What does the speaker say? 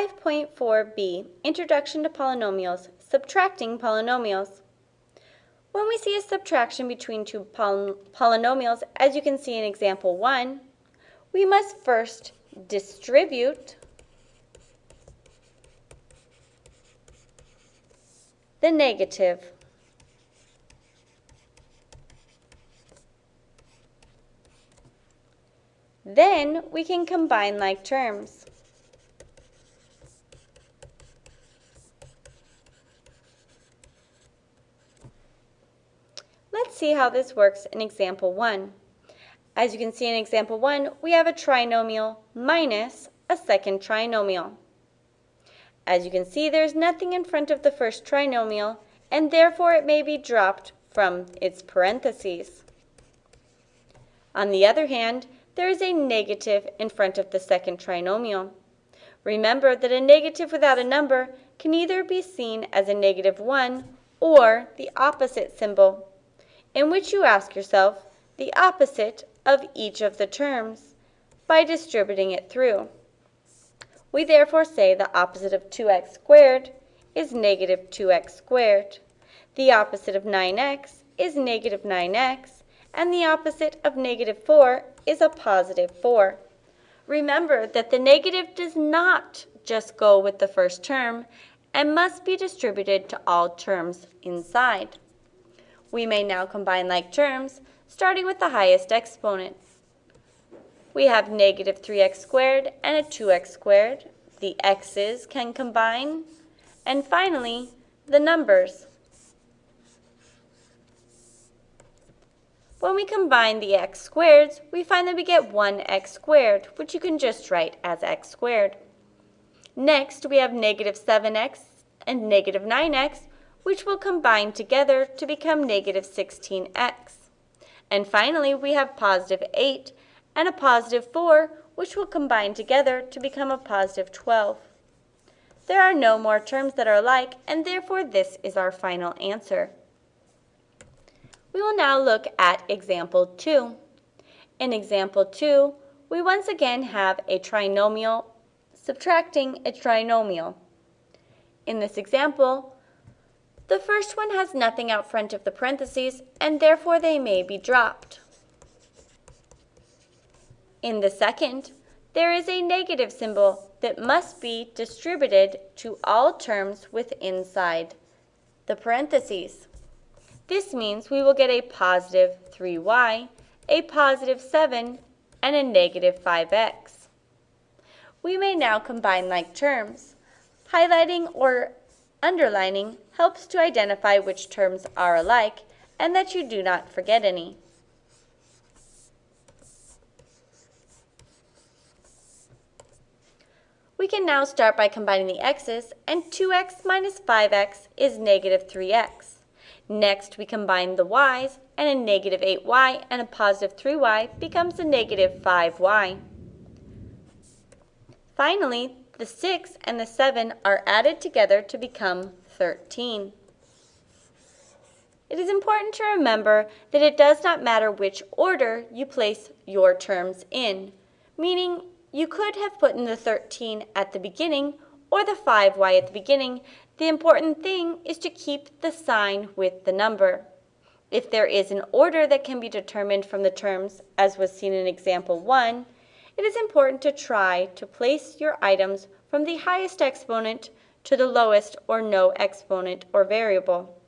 5.4b, Introduction to Polynomials, Subtracting Polynomials. When we see a subtraction between two poly polynomials, as you can see in example 1, we must first distribute the negative. Then we can combine like terms. See how this works in example 1. As you can see in example 1, we have a trinomial minus a second trinomial. As you can see, there's nothing in front of the first trinomial, and therefore it may be dropped from its parentheses. On the other hand, there is a negative in front of the second trinomial. Remember that a negative without a number can either be seen as a negative 1 or the opposite symbol, in which you ask yourself the opposite of each of the terms by distributing it through. We therefore say the opposite of 2x squared is negative 2x squared. The opposite of 9x is negative 9x, and the opposite of negative 4 is a positive 4. Remember that the negative does not just go with the first term and must be distributed to all terms inside. We may now combine like terms, starting with the highest exponent. We have negative 3x squared and a 2x squared. The x's can combine. And finally, the numbers. When we combine the x squareds, we find that we get 1x squared, which you can just write as x squared. Next, we have negative 7x and negative 9x, which will combine together to become negative 16x. And finally, we have positive 8 and a positive 4, which will combine together to become a positive 12. There are no more terms that are alike, and therefore this is our final answer. We will now look at example 2. In example 2, we once again have a trinomial subtracting a trinomial. In this example, the first one has nothing out front of the parentheses, and therefore they may be dropped. In the second, there is a negative symbol that must be distributed to all terms with inside the parentheses. This means we will get a positive 3y, a positive 7, and a negative 5x. We may now combine like terms. Highlighting or underlining helps to identify which terms are alike and that you do not forget any. We can now start by combining the x's, and 2x minus 5x is negative 3x. Next, we combine the y's, and a negative 8y and a positive 3y becomes a negative 5y. Finally, the 6 and the 7 are added together to become 13. It is important to remember that it does not matter which order you place your terms in, meaning you could have put in the 13 at the beginning or the 5y at the beginning the important thing is to keep the sign with the number. If there is an order that can be determined from the terms, as was seen in example 1, it is important to try to place your items from the highest exponent to the lowest or no exponent or variable.